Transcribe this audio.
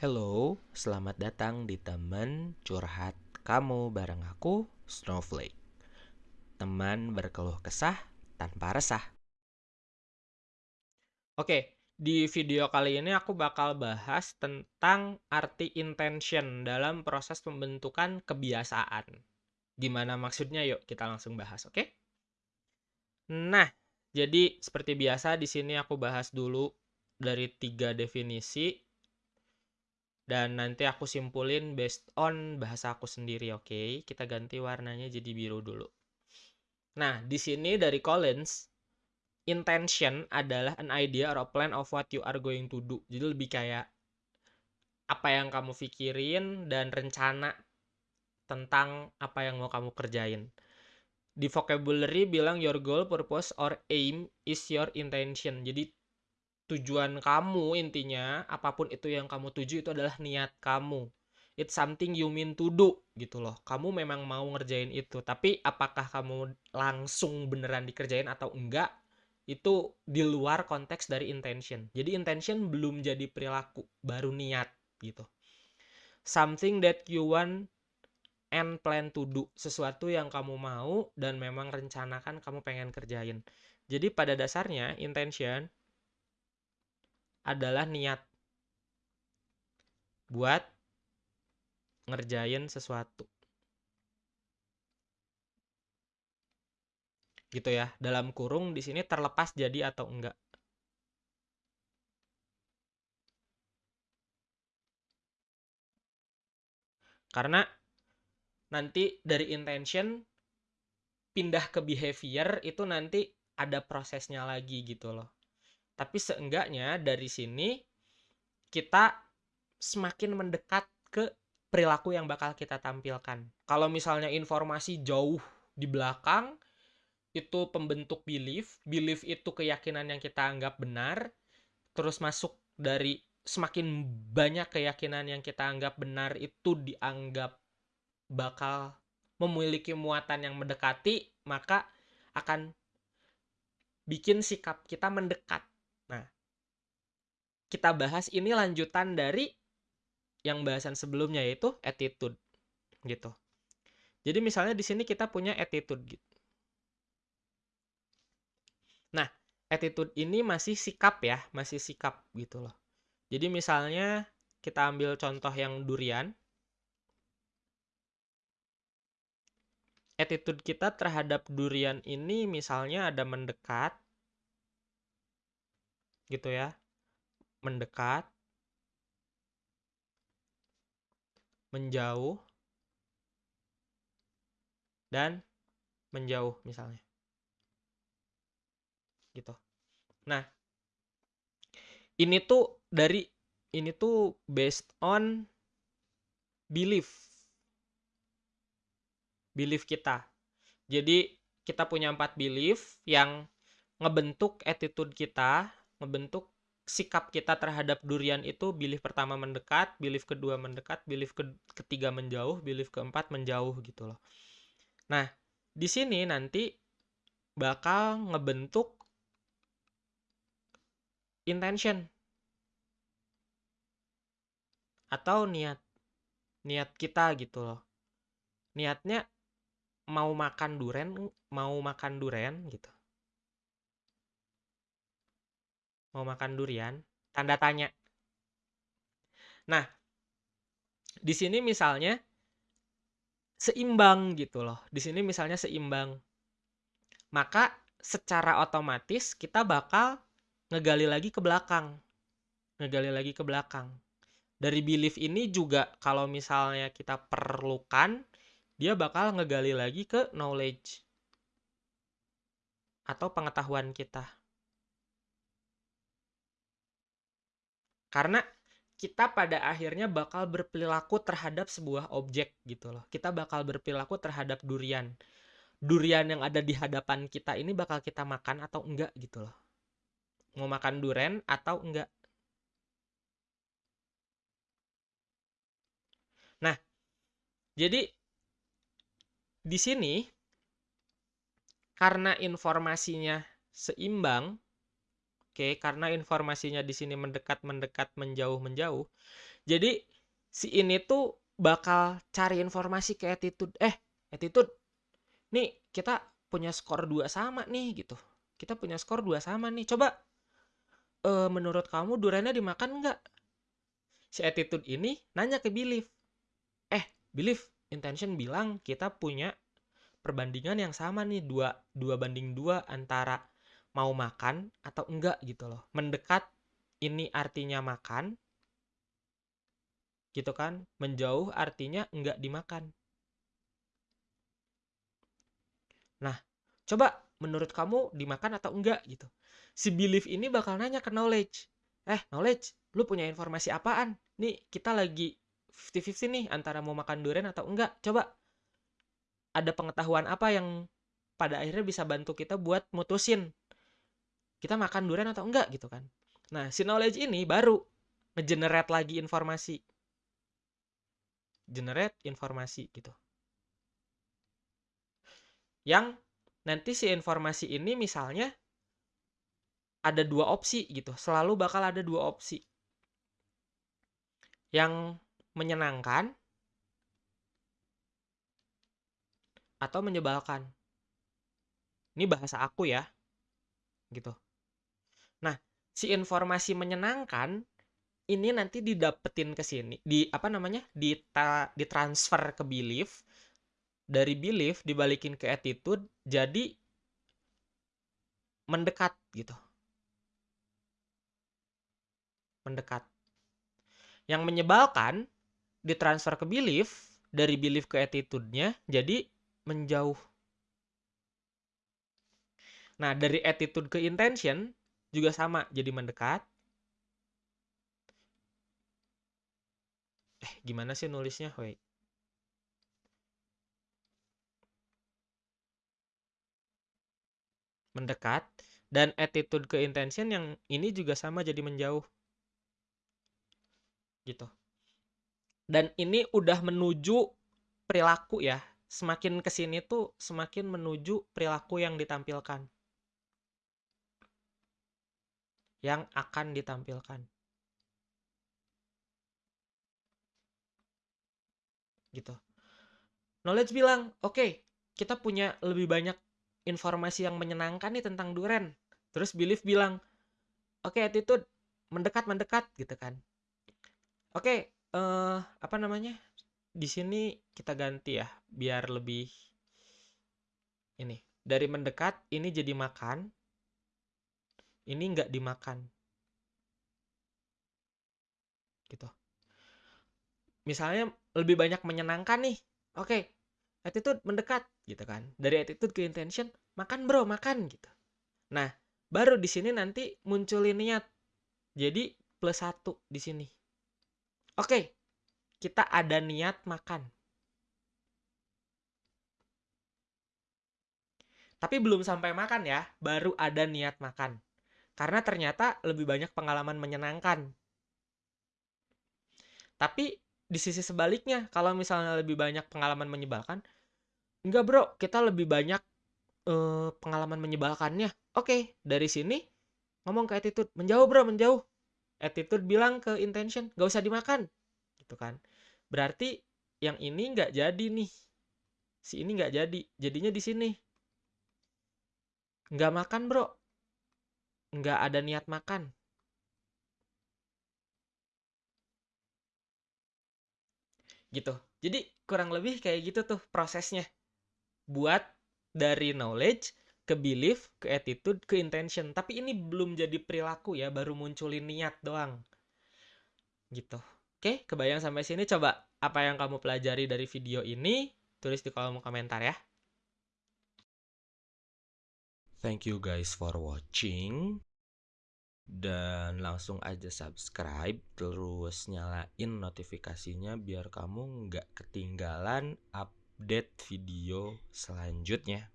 Hello, selamat datang di teman curhat kamu bareng aku, Snowflake. Teman berkeluh kesah tanpa resah. Oke, di video kali ini aku bakal bahas tentang arti intention dalam proses pembentukan kebiasaan. Gimana maksudnya? Yuk kita langsung bahas, oke? Nah, jadi seperti biasa di sini aku bahas dulu dari tiga definisi dan nanti aku simpulin based on bahasa aku sendiri, oke? Okay? Kita ganti warnanya jadi biru dulu. Nah, di sini dari Collins, intention adalah an idea or a plan of what you are going to do. Jadi lebih kayak apa yang kamu pikirin dan rencana tentang apa yang mau kamu kerjain di vocabulary bilang your goal, purpose, or aim is your intention. Jadi tujuan kamu intinya apa pun itu yang kamu tuju itu adalah niat kamu. It's something you mean to do gitu loh. Kamu memang mau ngerjain itu, tapi apakah kamu langsung beneran dikerjain atau enggak? Itu di luar konteks dari intention. Jadi intention belum jadi perilaku, baru niat gitu. Something that you want and plan to do sesuatu yang kamu mau dan memang rencanakan kamu pengen kerjain. Jadi pada dasarnya intention adalah niat buat ngerjain sesuatu. Gitu ya. Dalam kurung di sini terlepas jadi atau enggak. Karena nanti dari intention pindah ke behavior itu nanti ada prosesnya lagi gitu loh. Tapi seenggaknya dari sini kita semakin mendekat ke perilaku yang bakal kita tampilkan. Kalau misalnya informasi jauh di belakang itu pembentuk belief, belief itu keyakinan yang kita anggap benar, terus masuk dari semakin banyak keyakinan yang kita anggap benar itu dianggap bakal memiliki muatan yang mendekati, maka akan bikin sikap kita mendekat. Kita bahas ini lanjutan dari yang bahasan sebelumnya yaitu attitude gitu. Jadi misalnya di sini kita punya attitude gitu. Nah, attitude ini masih sikap ya, masih sikap gitu loh. Jadi misalnya kita ambil contoh yang durian. attitude kita terhadap durian ini misalnya ada mendekat gitu ya mendekat menjauh dan menjauh misalnya. Gitu. Nah ini tuh dari ini tuh based on belief. Belief kita. Jadi kita punya empat belief yang ngebentuk attitude kita, ngebentuk sikap kita terhadap durian itu belief pertama mendekat, belief kedua mendekat, belief ke ketiga menjauh, belief keempat menjauh gitu loh. Nah, di sini nanti bakal ngebentuk intention atau niat niat kita gitu loh. Niatnya mau makan duren mau makan duren gitu mau makan durian? Tanda tanya. Nah di sini misalnya seimbang gitu loh. Di sini misalnya seimbang. Maka secara otomatis kita bakal ngegali lagi ke belakang. Ngegali lagi ke belakang. Dari belief ini juga kalau misalnya kita perlukan dia bakal ngegali lagi ke knowledge atau pengetahuan kita. Karena kita pada akhirnya bakal berperilaku terhadap sebuah objek gitu loh. Kita bakal berperilaku terhadap durian. Durian yang ada di hadapan kita ini bakal kita makan atau enggak gitu loh. Mau makan durian atau enggak. Nah, jadi di sini karena informasinya seimbang, oke, karena informasinya di sini mendekat, mendekat, menjauh, menjauh. Jadi si ini tuh bakal cari informasi ke attitude. Eh, attitude. Nih, kita punya skor dua sama nih gitu. Kita punya skor dua sama nih. Coba uh, menurut kamu duriannya dimakan nggak? Si attitude ini nanya ke belief. Eh, belief, intention bilang kita punya perbandingan yang sama nih dua dua banding dua antara mau makan atau enggak gitu loh. Mendekat ini artinya makan, gitu kan? Menjauh artinya enggak dimakan. Nah coba menurut kamu dimakan atau enggak gitu. Si belief ini bakal nanya ke knowledge. Eh knowledge lu punya informasi apaan? Nih kita lagi 50-50 nih antara mau makan durian atau enggak. Coba ada pengetahuan apa yang pada akhirnya bisa bantu kita buat mutusin kita makan durian atau enggak gitu kan nah si knowledge ini baru ngegenerate lagi informasi generate informasi gitu. Yang nanti si informasi ini misalnya ada dua opsi gitu, selalu bakal ada dua opsi. Yang menyenangkan atau menyebalkan. Ini bahasa aku ya. Gitu. Si informasi menyenangkan ini nanti didapetin ke sini di apa namanya di ditransfer ke belief dari belief dibalikin ke attitude jadi mendekat gitu. Mendekat. Yang menyebalkan ditransfer ke belief dari belief ke attitude-nya jadi menjauh. Nah dari attitude ke intention juga sama jadi mendekat Eh, gimana sih nulisnya? Wait. Mendekat dan attitude ke intention yang ini juga sama jadi menjauh. Gitu. Dan ini udah menuju perilaku ya. Semakin ke sini tuh semakin menuju perilaku yang ditampilkan. Yang akan ditampilkan. gitu. Knowledge bilang, oke, okay, kita punya lebih banyak informasi yang menyenangkan nih tentang duren. Terus belief bilang, oke okay, attitude mendekat mendekat gitu kan. Oke, okay, uh, eh, apa namanya? Di sini kita ganti ya, biar lebih ini. Dari mendekat ini jadi makan, ini nggak dimakan. Gitu. Misalnya lebih banyak menyenangkan nih. Oke okay, attitude mendekat gitu kan. Dari attitude ke intention makan bro makan gitu. Nah baru di sini nanti munculin niat. Jadi plus satu di sini. Oke okay, kita ada niat makan. Tapi belum sampai makan ya baru ada niat makan karena ternyata lebih banyak pengalaman menyenangkan. Tapi di sisi sebaliknya kalau misalnya lebih banyak pengalaman menyebalkan enggak bro kita lebih banyak uh, pengalaman menyebalkannya. Oke dari sini ngomong ke attitude menjauh bro menjauh. Attitude bilang ke intention gak usah dimakan. Gitu kan. Berarti yang ini nggak jadi nih. Si ini nggak jadi. Jadinya di sini. Nggak makan bro nggak ada niat makan. Gitu. Jadi kurang lebih kayak gitu tuh prosesnya. Buat dari knowledge ke belief ke attitude ke intention. Tapi ini belum jadi perilaku ya baru munculin niat doang. Gitu. Oke kebayang sampai sini? Coba apa yang kamu pelajari dari video ini tulis di kolom komentar ya thank you guys for watching. Dan langsung aja subscribe terus nyalain notifikasinya biar kamu nggak ketinggalan update video selanjutnya